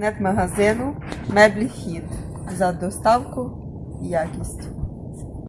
Нет магазину Меблі хід за доставку і якість.